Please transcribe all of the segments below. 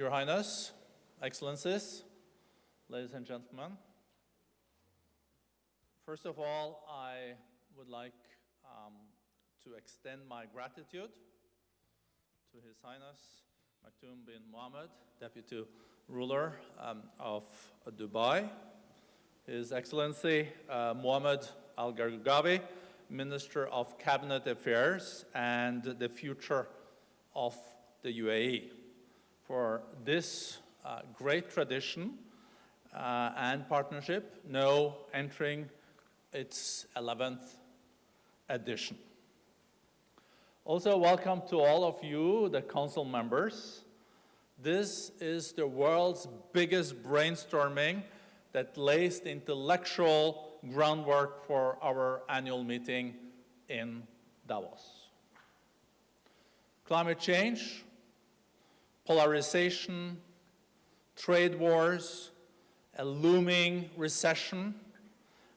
Your Highness, Excellencies, ladies and gentlemen. First of all, I would like um, to extend my gratitude to His Highness Maktoum bin Mohammed, Deputy Ruler um, of Dubai, His Excellency uh, Mohammed Al Gergawi, Minister of Cabinet Affairs and the future of the UAE, for this uh, great tradition uh, and partnership now entering its 11th edition. Also, welcome to all of you, the council members. This is the world's biggest brainstorming that lays the intellectual groundwork for our annual meeting in Davos. Climate change, polarization, trade wars, a looming recession,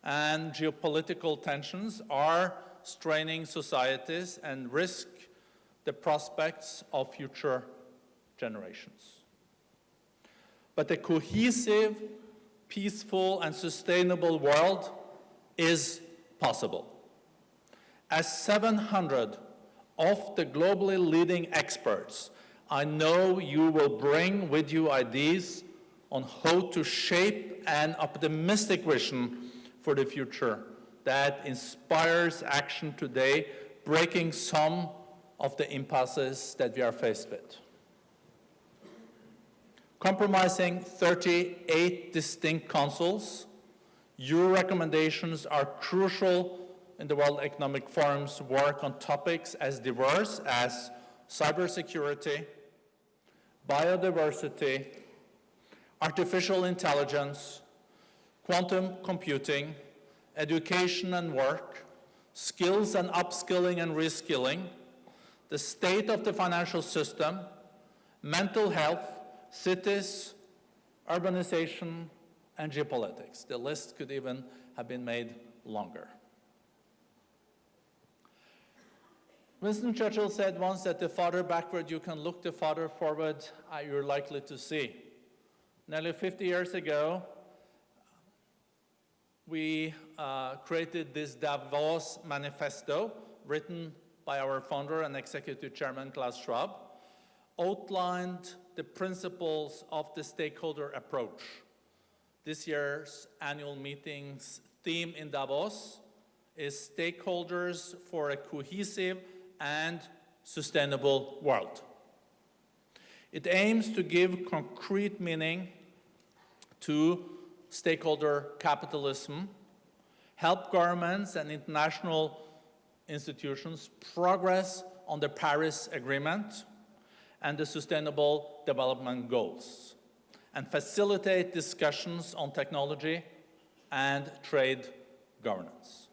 and geopolitical tensions are straining societies and risk the prospects of future generations. But a cohesive, peaceful, and sustainable world is possible. As 700 of the globally leading experts, I know you will bring with you ideas on how to shape an optimistic vision for the future that inspires action today, breaking some of the impasses that we are faced with. Compromising 38 distinct councils, your recommendations are crucial in the World Economic Forum's work on topics as diverse as cybersecurity, biodiversity, artificial intelligence, quantum computing, education and work, skills and upskilling and reskilling, the state of the financial system, mental health, cities, urbanization, and geopolitics. The list could even have been made longer. Winston Churchill said once that the farther backward you can look, the farther forward uh, you're likely to see. Nearly 50 years ago, we uh, created this Davos Manifesto, written by our founder and executive chairman, Klaus Schwab, outlined the principles of the stakeholder approach. This year's annual meeting's theme in Davos is stakeholders for a cohesive and sustainable world. It aims to give concrete meaning to stakeholder capitalism, help governments and international institutions progress on the Paris Agreement and the Sustainable Development Goals, and facilitate discussions on technology and trade governance.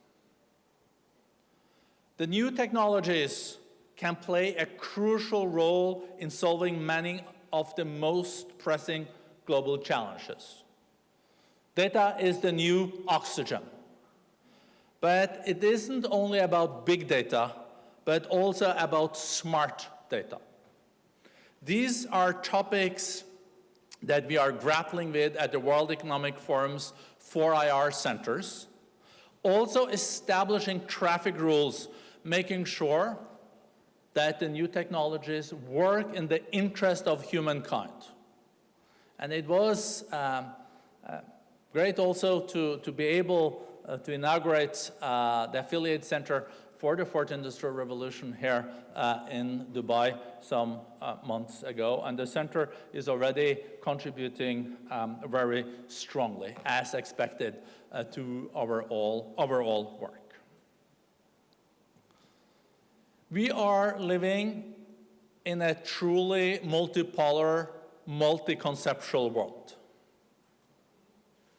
The new technologies can play a crucial role in solving many of the most pressing global challenges. Data is the new oxygen. But it isn't only about big data, but also about smart data. These are topics that we are grappling with at the World Economic Forum's 4IR centers. Also establishing traffic rules, making sure that the new technologies work in the interest of humankind. And it was um, uh, great also to, to be able uh, to inaugurate uh, the Affiliate Center for the Fourth Industrial Revolution here uh, in Dubai some uh, months ago. And the center is already contributing um, very strongly, as expected, uh, to our all, overall work. We are living in a truly multipolar, multi-conceptual world.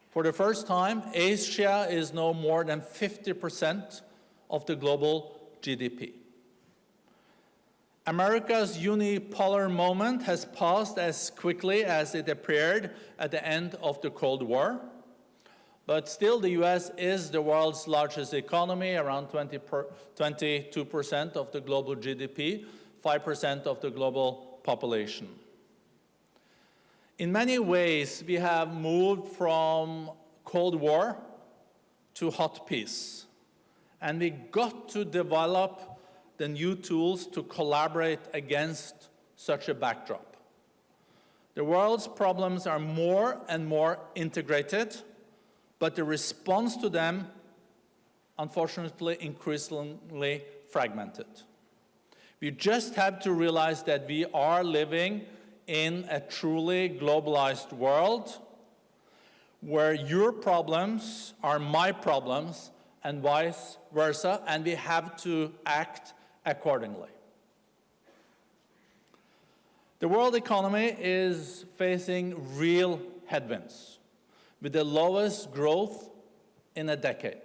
For the first time, Asia is now more than 50% of the global GDP. America's unipolar moment has passed as quickly as it appeared at the end of the Cold War. But still, the US is the world's largest economy, around 22% of the global GDP, 5% of the global population. In many ways, we have moved from Cold War to hot peace. And we got to develop the new tools to collaborate against such a backdrop. The world's problems are more and more integrated, but the response to them, unfortunately, increasingly fragmented. We just have to realize that we are living in a truly globalized world where your problems are my problems and vice versa, and we have to act accordingly. The world economy is facing real headwinds with the lowest growth in a decade.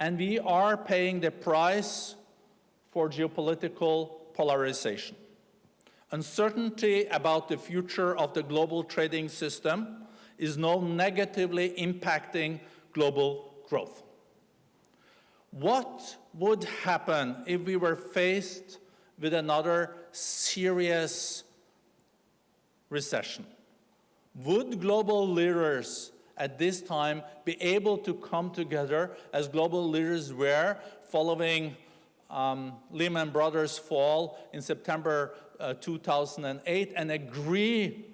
And we are paying the price for geopolitical polarization. Uncertainty about the future of the global trading system is now negatively impacting global growth. What would happen if we were faced with another serious recession? Would global leaders at this time be able to come together as global leaders were following um, Lehman Brothers fall in September uh, 2008 and agree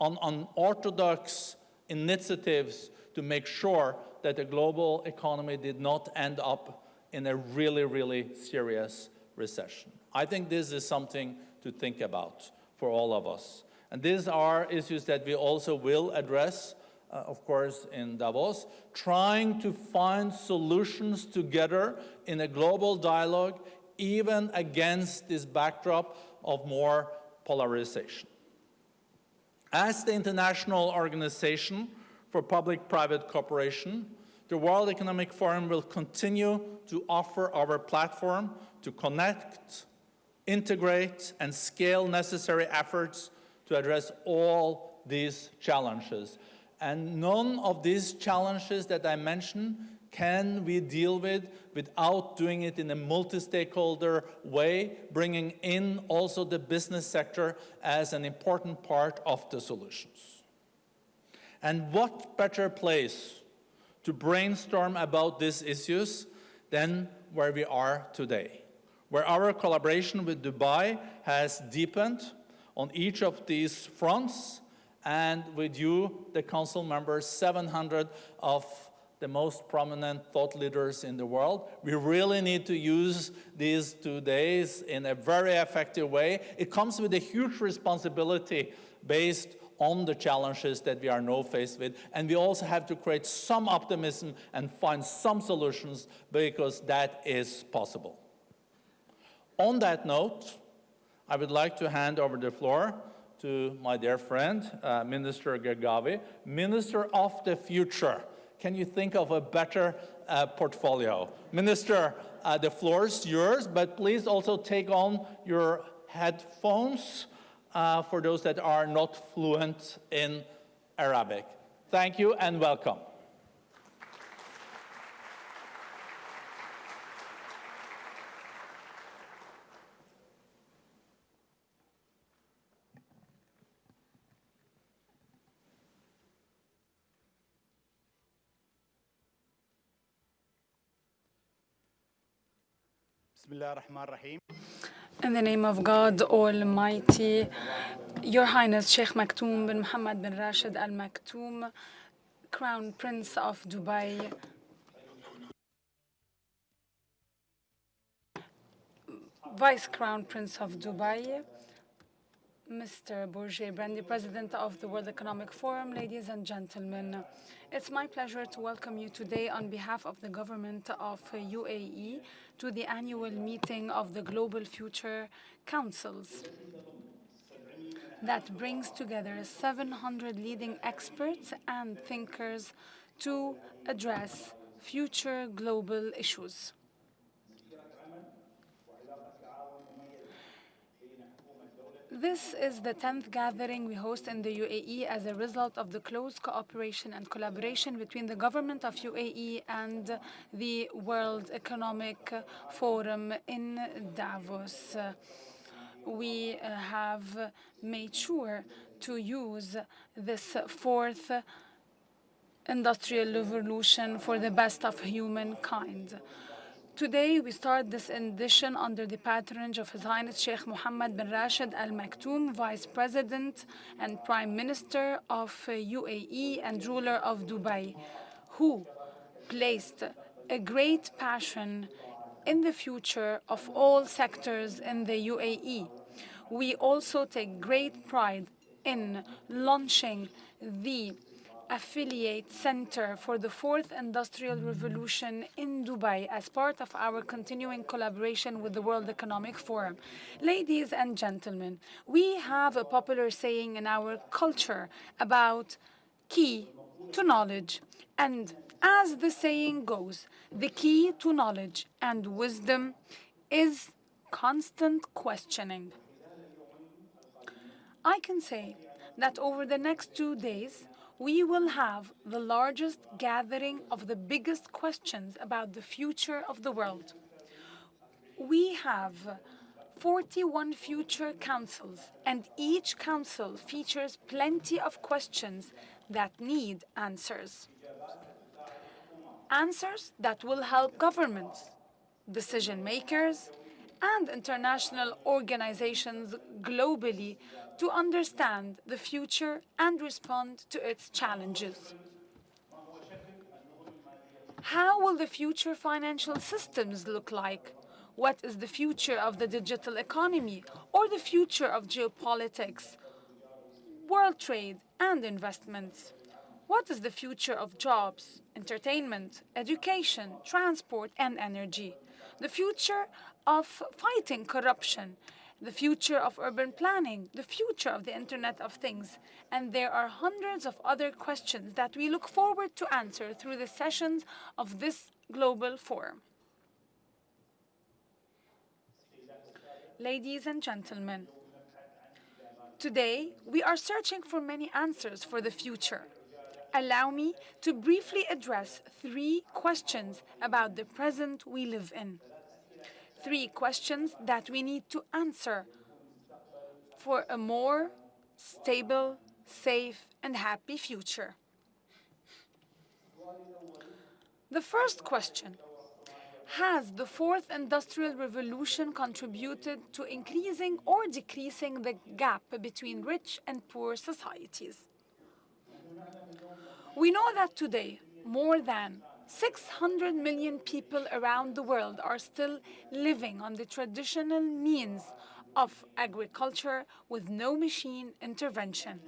on, on orthodox initiatives to make sure that the global economy did not end up in a really, really serious recession. I think this is something to think about for all of us. And these are issues that we also will address, uh, of course, in Davos, trying to find solutions together in a global dialogue, even against this backdrop of more polarization. As the international organization for public-private cooperation, the World Economic Forum will continue to offer our platform to connect, integrate, and scale necessary efforts to address all these challenges. And none of these challenges that I mentioned can we deal with without doing it in a multi-stakeholder way, bringing in also the business sector as an important part of the solutions. And what better place to brainstorm about these issues than where we are today, where our collaboration with Dubai has deepened on each of these fronts, and with you, the council members, 700 of the most prominent thought leaders in the world. We really need to use these two days in a very effective way. It comes with a huge responsibility based on the challenges that we are now faced with. And we also have to create some optimism and find some solutions because that is possible. On that note, I would like to hand over the floor to my dear friend, uh, Minister Gergawi, Minister of the Future. Can you think of a better uh, portfolio? Minister, uh, the floor is yours, but please also take on your headphones uh, for those that are not fluent in Arabic. Thank you and welcome. In the name of God Almighty, Your Highness Sheikh Maktoum bin Mohammed bin Rashid Al Maktoum, Crown Prince of Dubai, Vice Crown Prince of Dubai, Mr. Børge Brende, President of the World Economic Forum, ladies and gentlemen. It's my pleasure to welcome you today on behalf of the government of UAE to the annual meeting of the Global Future Councils that brings together 700 leading experts and thinkers to address future global issues. This is the 10th gathering we host in the UAE as a result of the close cooperation and collaboration between the government of UAE and the World Economic Forum in Davos. We uh, have made sure to use this fourth industrial revolution for the best of humankind. Today, we start this edition under the patronage of His Highness Sheikh Mohammed bin Rashid Al Maktoum, Vice President and Prime Minister of uh, UAE and ruler of Dubai, who placed a great passion in the future of all sectors in the UAE. We also take great pride in launching the affiliate center for the fourth industrial revolution in Dubai as part of our continuing collaboration with the World Economic Forum. Ladies and gentlemen, we have a popular saying in our culture about key to knowledge. And as the saying goes, the key to knowledge and wisdom is constant questioning. I can say that over the next two days, we will have the largest gathering of the biggest questions about the future of the world. We have 41 future councils, and each council features plenty of questions that need answers. Answers that will help governments, decision makers, and international organizations globally to understand the future and respond to its challenges. How will the future financial systems look like? What is the future of the digital economy or the future of geopolitics, world trade, and investments? What is the future of jobs, entertainment, education, transport, and energy? The future of fighting corruption, the future of urban planning, the future of the Internet of Things. And there are hundreds of other questions that we look forward to answer through the sessions of this global forum. Ladies and gentlemen, today we are searching for many answers for the future. Allow me to briefly address three questions about the present we live in three questions that we need to answer for a more stable, safe, and happy future. The first question Has the fourth industrial revolution contributed to increasing or decreasing the gap between rich and poor societies? We know that today, more than 600 million people around the world are still living on the traditional means of agriculture with no machine intervention.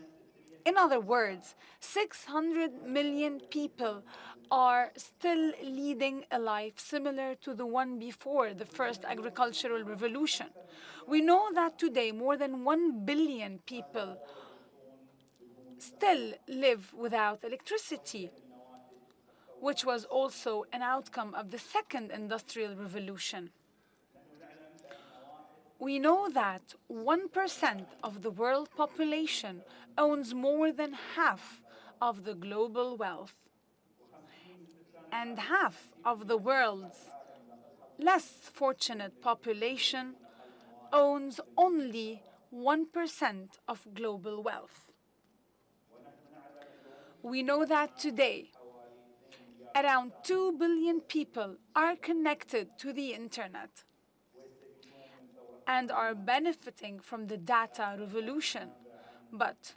In other words, 600 million people are still leading a life similar to the one before the first agricultural revolution. We know that today more than 1 billion people still live without electricity which was also an outcome of the second industrial revolution. We know that 1% of the world population owns more than half of the global wealth. And half of the world's less fortunate population owns only 1% of global wealth. We know that today around 2 billion people are connected to the internet and are benefiting from the data revolution. But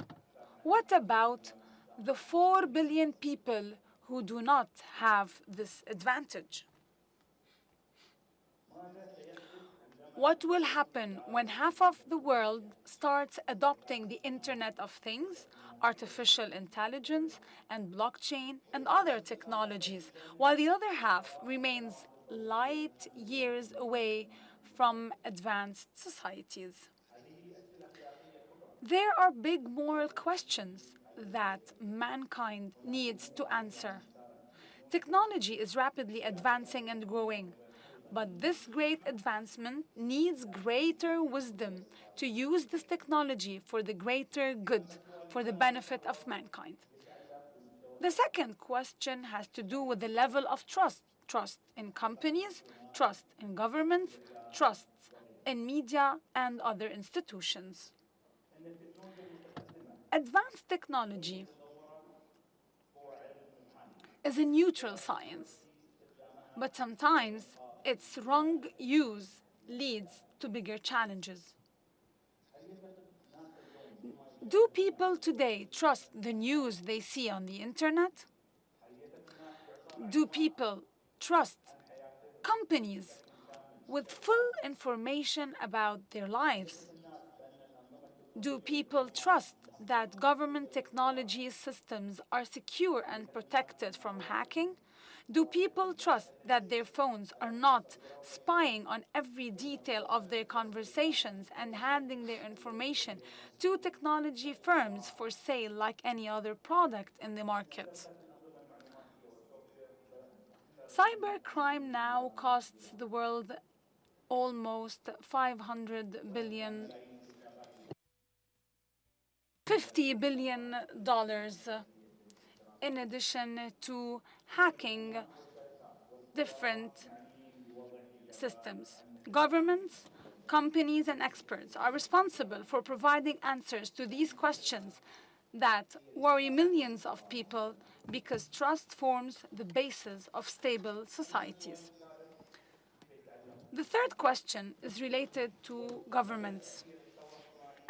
what about the 4 billion people who do not have this advantage? What will happen when half of the world starts adopting the Internet of Things artificial intelligence and blockchain and other technologies, while the other half remains light years away from advanced societies. There are big moral questions that mankind needs to answer. Technology is rapidly advancing and growing, but this great advancement needs greater wisdom to use this technology for the greater good for the benefit of mankind. The second question has to do with the level of trust. Trust in companies, trust in governments, trust in media and other institutions. Advanced technology is a neutral science, but sometimes its wrong use leads to bigger challenges. Do people today trust the news they see on the internet? Do people trust companies with full information about their lives? Do people trust that government technology systems are secure and protected from hacking? Do people trust that their phones are not spying on every detail of their conversations and handing their information to technology firms for sale like any other product in the market? Cybercrime now costs the world almost 500 billion 50 billion dollars in addition to hacking different systems. Governments, companies, and experts are responsible for providing answers to these questions that worry millions of people because trust forms the basis of stable societies. The third question is related to governments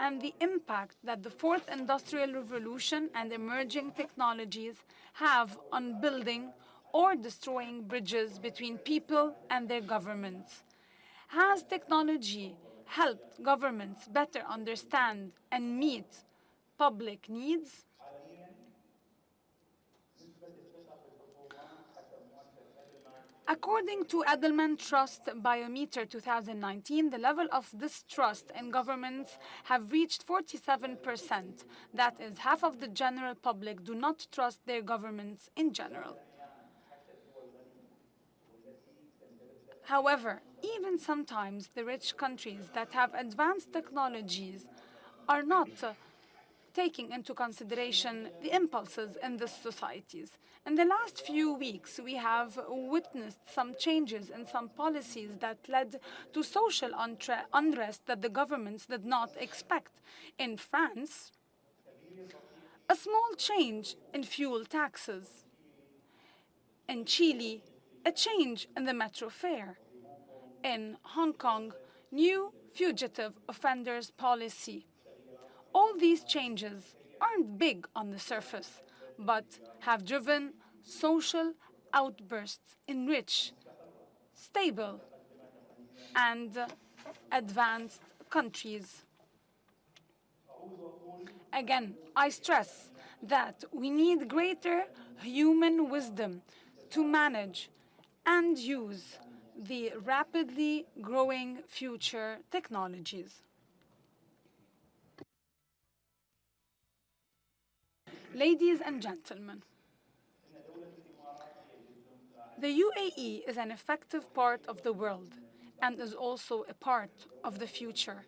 and the impact that the fourth industrial revolution and emerging technologies have on building or destroying bridges between people and their governments. Has technology helped governments better understand and meet public needs? According to Edelman Trust Barometer 2019, the level of distrust in governments have reached 47%. That is, half of the general public do not trust their governments in general. However, even sometimes the rich countries that have advanced technologies are not taking into consideration the impulses in the societies. In the last few weeks, we have witnessed some changes in some policies that led to social unrest that the governments did not expect. In France, a small change in fuel taxes. In Chile, a change in the metro fare. In Hong Kong, new fugitive offenders policy. All these changes aren't big on the surface, but have driven social outbursts in rich, stable, and advanced countries. Again, I stress that we need greater human wisdom to manage and use the rapidly growing future technologies. Ladies and gentlemen, the UAE is an effective part of the world and is also a part of the future.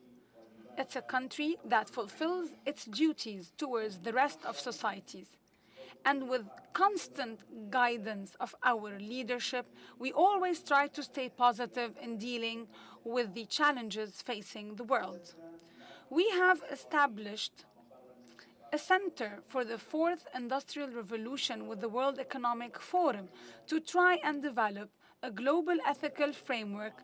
It's a country that fulfills its duties towards the rest of societies. And with constant guidance of our leadership, we always try to stay positive in dealing with the challenges facing the world. We have established a center for the fourth industrial revolution with the World Economic Forum to try and develop a global ethical framework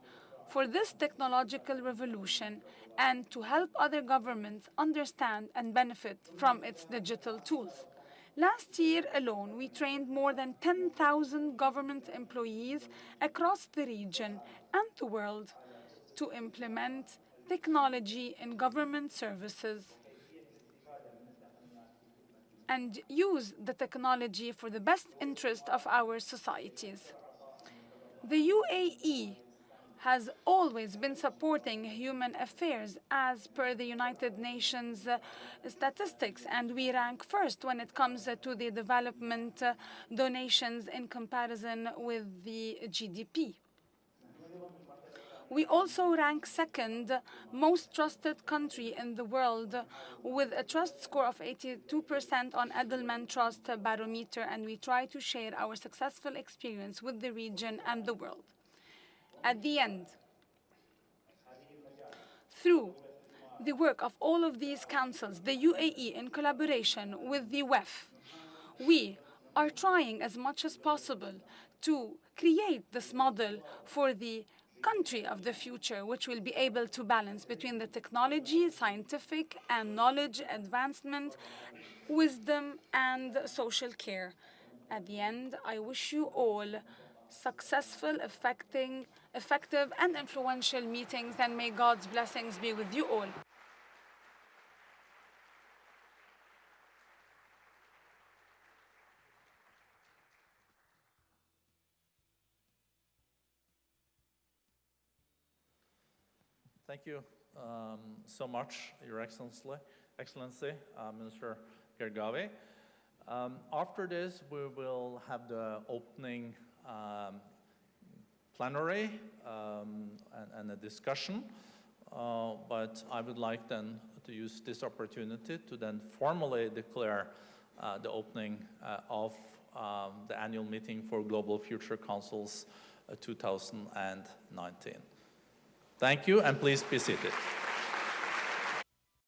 for this technological revolution and to help other governments understand and benefit from its digital tools. Last year alone, we trained more than 10,000 government employees across the region and the world to implement technology in government services and use the technology for the best interest of our societies. The UAE has always been supporting human affairs as per the United Nations uh, statistics, and we rank first when it comes uh, to the development uh, donations in comparison with the GDP. We also rank second most trusted country in the world with a trust score of 82% on Edelman Trust Barometer, and we try to share our successful experience with the region and the world. At the end, through the work of all of these councils, the UAE in collaboration with the WEF, we are trying as much as possible to create this model for the country of the future, which will be able to balance between the technology, scientific and knowledge advancement, wisdom and social care. At the end, I wish you all successful, effective and influential meetings and may God's blessings be with you all. Thank you um, so much, Your Excellency, Excellency uh, Minister Gergawi. Um, after this, we will have the opening um, plenary um, and, and, a discussion. Uh, but I would like then to use this opportunity to then formally declare uh, the opening uh, of um, the annual meeting for Global Future Councils uh, 2019. Thank you, and please be seated.